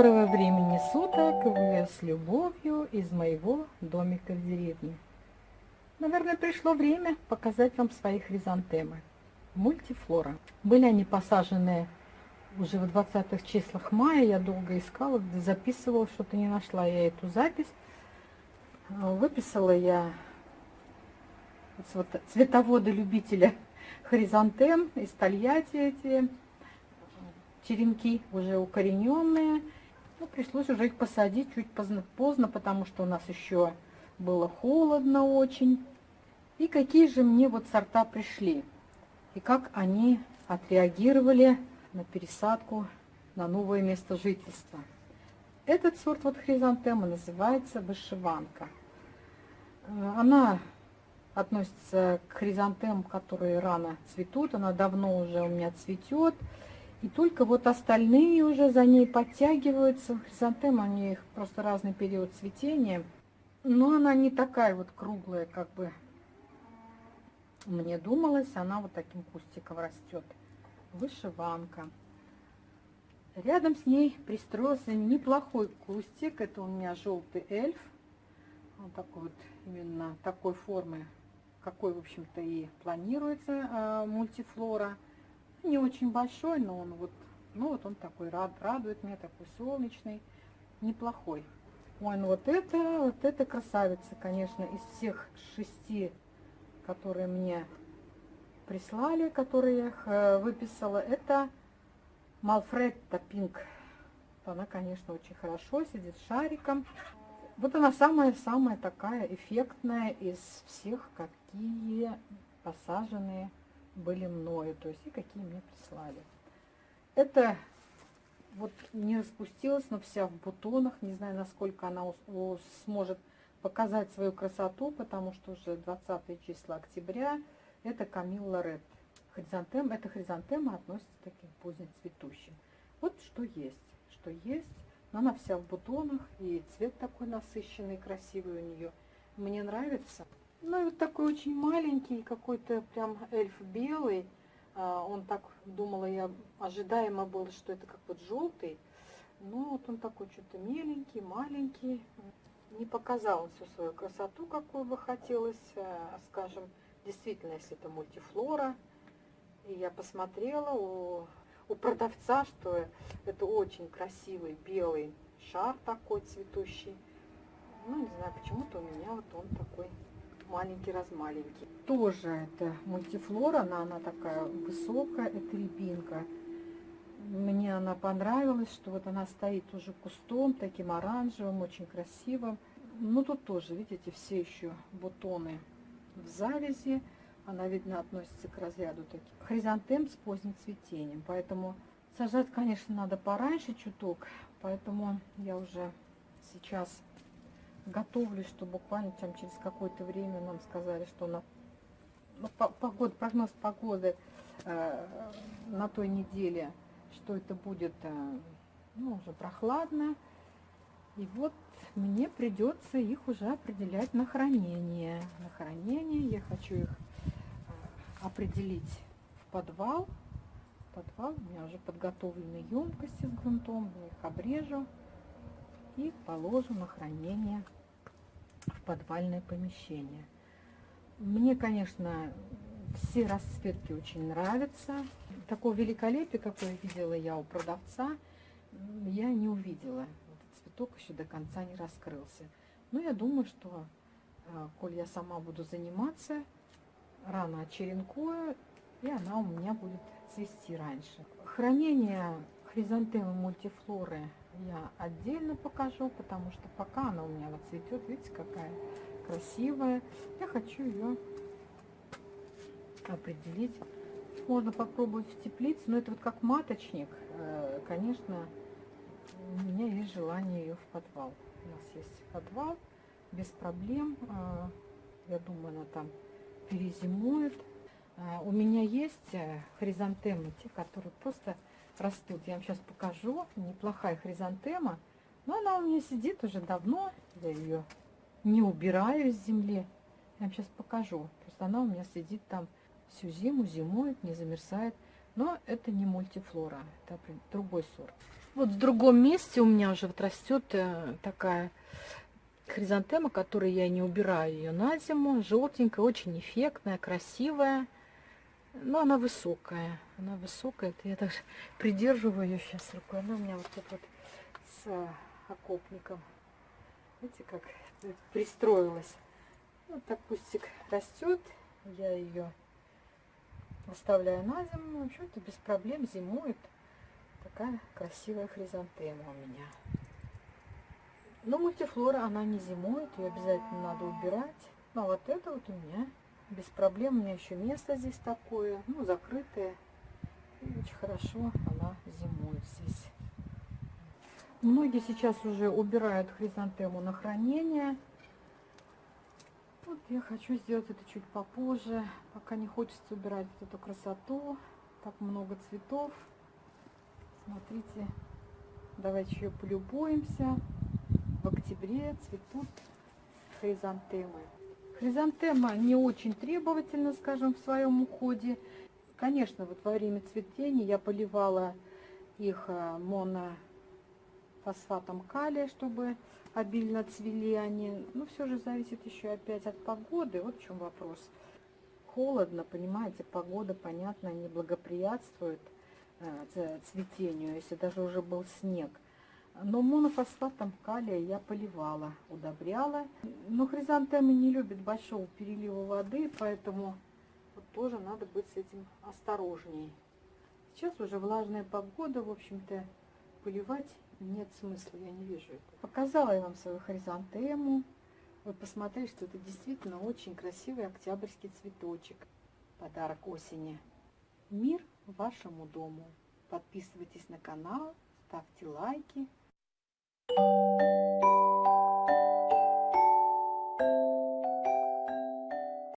Доброго времени суток! Вы с любовью из моего домика в деревне. Наверное, пришло время показать вам свои хризантемы. Мультифлора. Были они посажены уже в 20-х числах мая. Я долго искала, записывала, что-то не нашла я эту запись. Выписала я вот цветоводы любителя хризантем из Тольятти эти черенки уже укорененные. Ну, пришлось уже их посадить чуть поздно, поздно, потому что у нас еще было холодно очень. И какие же мне вот сорта пришли, и как они отреагировали на пересадку на новое место жительства. Этот сорт вот хризантемы называется вышиванка. Э, она относится к хризантемам, которые рано цветут. Она давно уже у меня цветет. И только вот остальные уже за ней подтягиваются. Хризантемы, они их просто разный период цветения. Но она не такая вот круглая, как бы мне думалось. Она вот таким кустиком растет. Вышиванка. Рядом с ней пристроился неплохой кустик. Это у меня желтый эльф. Он такой вот, именно такой формы, какой, в общем-то, и планируется э, мультифлора не очень большой, но он вот, ну вот он такой рад, радует меня, такой солнечный, неплохой. Ой, ну вот это, вот это красавица, конечно, из всех шести, которые мне прислали, которые я их э, выписала, это Малфретта Пинк. Она, конечно, очень хорошо сидит шариком. Вот она самая-самая такая эффектная из всех, какие посаженные были мною, то есть и какие мне прислали. Это вот не распустилась, но вся в бутонах. Не знаю, насколько она сможет показать свою красоту, потому что уже 20 числа октября. Это Камилла Ред. Хризантем, это хризантема относится к таким позднецветущим. Вот что есть, что есть. Но она вся в бутонах, и цвет такой насыщенный, красивый у нее. Мне нравится. Ну и вот такой очень маленький, какой-то прям эльф белый. А, он так, думала я, ожидаемо было, что это как вот желтый. Ну вот он такой что-то меленький, маленький. Не показал всю свою красоту, какую бы хотелось. А, скажем, действительно, если это мультифлора. И я посмотрела у, у продавца, что это очень красивый белый шар такой цветущий. Ну, не знаю, почему-то у меня вот он такой маленький раз маленький. Тоже это мультифлора, она, она такая высокая, это рябинка. Мне она понравилась, что вот она стоит уже кустом, таким оранжевым, очень красивым. Ну тут тоже, видите, все еще бутоны в завязи. Она, видно, относится к разряду таких хризантем с поздним цветением. Поэтому сажать, конечно, надо пораньше чуток. Поэтому я уже сейчас готовлюсь, что буквально там через какое-то время нам сказали, что на ну, погода, прогноз погоды э, на той неделе, что это будет э, ну, уже прохладно. И вот мне придется их уже определять на хранение. На хранение я хочу их э, определить в подвал. Подвал у меня уже подготовлены емкости с грунтом, я их обрежу и положу на хранение в подвальное помещение. Мне, конечно, все расцветки очень нравятся. Такого великолепия, какое видела я у продавца, я не увидела. Этот цветок еще до конца не раскрылся. Но я думаю, что, э, коль я сама буду заниматься, рано очеренкую, и она у меня будет цвести раньше. Хранение хризантемы мультифлоры я отдельно покажу, потому что пока она у меня вот цветет, видите, какая красивая. Я хочу ее определить. Можно попробовать в теплице, но это вот как маточник. Э, конечно, у меня есть желание ее в подвал. У нас есть подвал, без проблем. Э, я думаю, она там перезимует. Э, у меня есть хризантемы, те, которые просто растут. Я вам сейчас покажу. Неплохая хризантема. Но она у меня сидит уже давно. Я ее не убираю из земли. Я вам сейчас покажу. Просто она у меня сидит там всю зиму, зимует, не замерзает. Но это не мультифлора, это другой сорт. Вот в другом месте у меня уже вот растет э, такая хризантема, которую я не убираю ее на зиму. Желтенькая, очень эффектная, красивая. Но она высокая. Она высокая. Это я даже придерживаю ее сейчас рукой. Она у меня вот тут вот с э, окопником. Видите, как пристроилась. Вот так кустик растет. Я ее оставляю на зиму. В общем-то, без проблем зимует. Такая красивая хризантема у меня. Но мультифлора, она не зимует, ее обязательно надо убирать. Ну, а вот это вот у меня без проблем. У меня еще место здесь такое, ну, закрытое. И очень хорошо она зимует здесь. Многие сейчас уже убирают хризантему на хранение. Вот я хочу сделать это чуть попозже, пока не хочется убирать вот эту красоту. Так много цветов. Смотрите, давайте еще полюбуемся. В октябре цветут хризантемы. Хризантема не очень требовательна, скажем, в своем уходе. Конечно, вот во время цветения я поливала их э, монофосфатом калия, чтобы обильно цвели они. Но все же зависит еще опять от погоды. Вот в чем вопрос. Холодно, понимаете, погода, понятно, не благоприятствует э, цветению, если даже уже был снег. Но монофосфатом калия я поливала, удобряла. Но хризантемы не любят большого перелива воды, поэтому вот тоже надо быть с этим осторожней. Сейчас уже влажная погода, в общем-то, поливать нет смысла, я не вижу это. Показала я вам свою хризантему. Вы посмотрели, что это действительно очень красивый октябрьский цветочек. Подарок осени. Мир вашему дому. Подписывайтесь на канал, ставьте лайки. Música